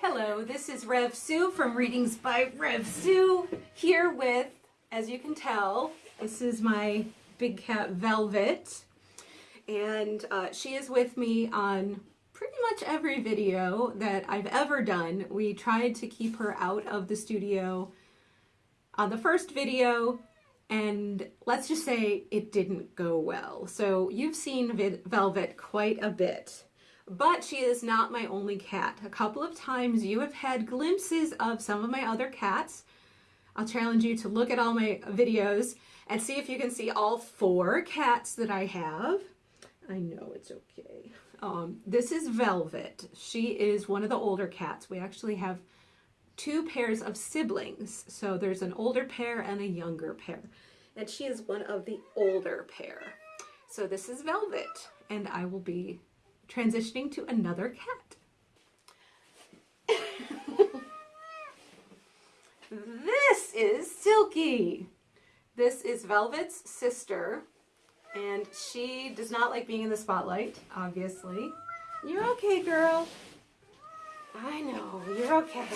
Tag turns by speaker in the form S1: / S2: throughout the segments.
S1: Hello, this is Rev Sue from Readings by Rev Sue here with, as you can tell, this is my big cat Velvet and uh, she is with me on pretty much every video that I've ever done. We tried to keep her out of the studio on the first video and let's just say it didn't go well. So you've seen Velvet quite a bit. But she is not my only cat. A couple of times you have had glimpses of some of my other cats. I'll challenge you to look at all my videos and see if you can see all four cats that I have. I know it's okay. Um, this is Velvet. She is one of the older cats. We actually have two pairs of siblings. So there's an older pair and a younger pair. And she is one of the older pair. So this is Velvet, and I will be transitioning to another cat. this is Silky. This is Velvet's sister, and she does not like being in the spotlight, obviously. You're okay, girl. I know, you're okay.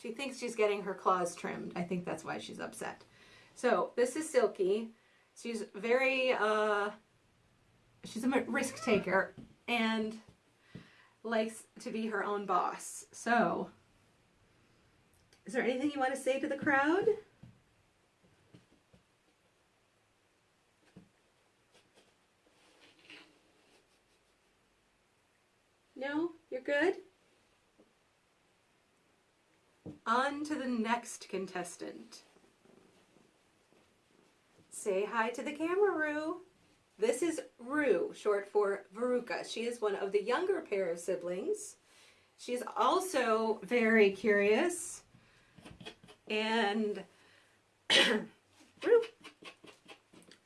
S1: She thinks she's getting her claws trimmed. I think that's why she's upset. So this is Silky. She's very, uh, she's a risk taker and likes to be her own boss. So, is there anything you want to say to the crowd? No? You're good? On to the next contestant. Say hi to the camera, Rue. This is Rue, short for Veruca. She is one of the younger pair of siblings. She's also very curious. And Rue,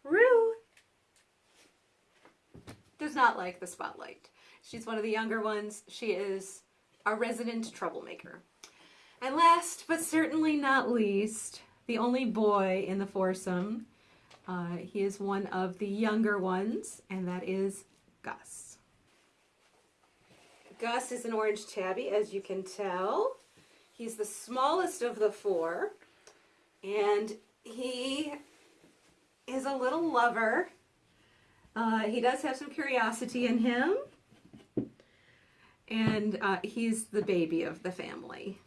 S1: Rue does not like the spotlight. She's one of the younger ones. She is a resident troublemaker. And last, but certainly not least, the only boy in the foursome uh, he is one of the younger ones, and that is Gus. Gus is an orange tabby, as you can tell. He's the smallest of the four, and he is a little lover. Uh, he does have some curiosity in him, and uh, he's the baby of the family.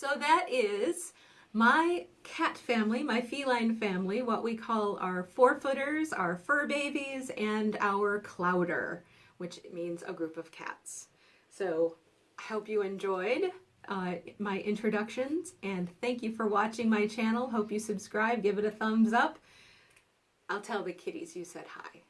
S1: So that is my cat family, my feline family, what we call our four-footers, our fur babies, and our clowder, which means a group of cats. So I hope you enjoyed uh, my introductions, and thank you for watching my channel. Hope you subscribe, give it a thumbs up. I'll tell the kitties you said hi.